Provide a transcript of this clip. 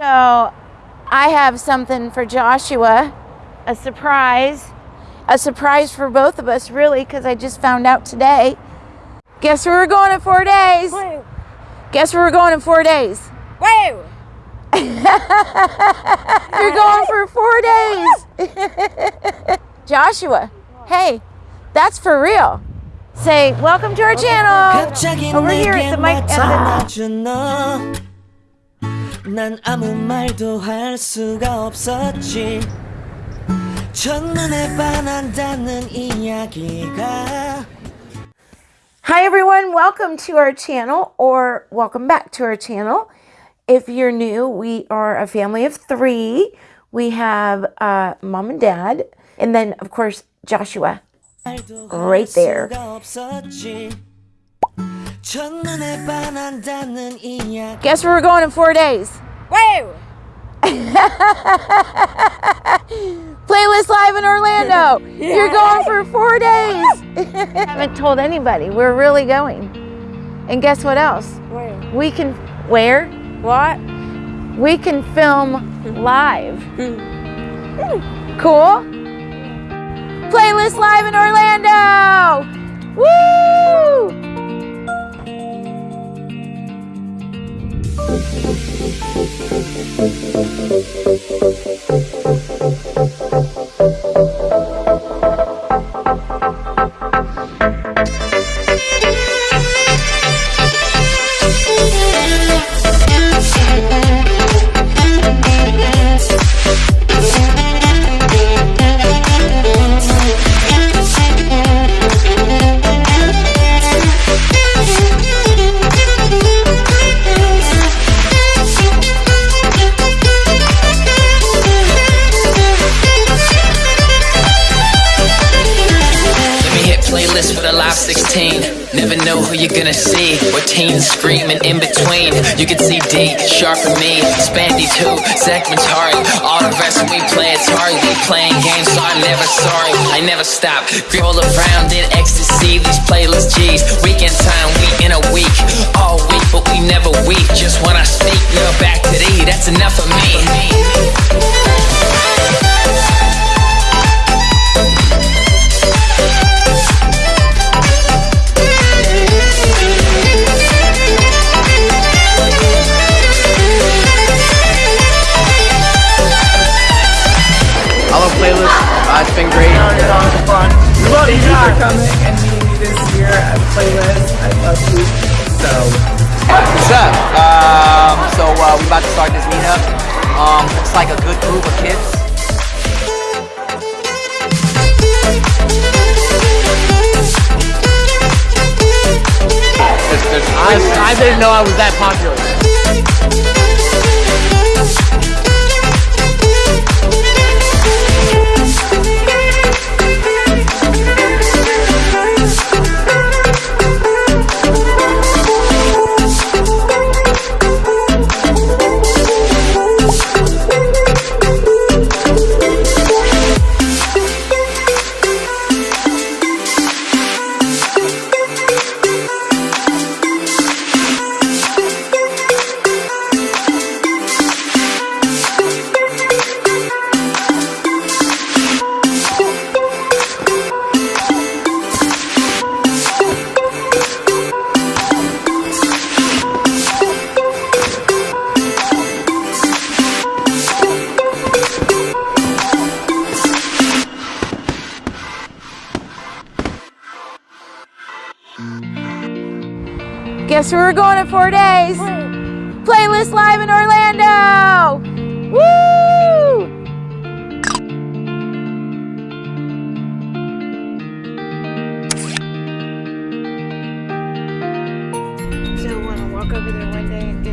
So I have something for Joshua, a surprise, a surprise for both of us really because I just found out today. Guess where we're going in four days? Woo. Guess where we're going in four days? Woo! You're going for four days. Joshua, hey, that's for real say welcome to our channel over here at the mic 난 아무 말도 할 수가 없었지. 첫눈에 반한다는 이야기가 Hi everyone, welcome to our channel or welcome back to our channel. If you're new, we are a family of three. We have uh, mom and dad, and then of course Joshua. 말도 Right 할 there. Guess where we're going in four days? Whoa! Playlist Live in Orlando. Yeah. You're going for four days. I haven't told anybody. We're really going. And guess what else? Where? We can, where? What? We can film live. Hmm. cool? Playlist Live in Orlando. Woo! 16. Never know who you're gonna see. Or teens screaming in between. You can see D, Sharp and me, Spandy too, segments hard. All the rest we play it's hard. We playing games, so I'm never sorry. I never stop. Grip all around in ecstasy. These playlist G's. Weekend time, we in a week. All week, but we never weep. Just when I speak, now back to thee. That's enough of me. For coming and meeting me this year at Playlist. I love you. So, What's up? Um, so uh, we about to start this meetup. Um, looks like a good group of kids. I, I didn't know I was that popular. Guess where we're going in four days? Playlist Live in Orlando! Woo! So want to walk over there one day and get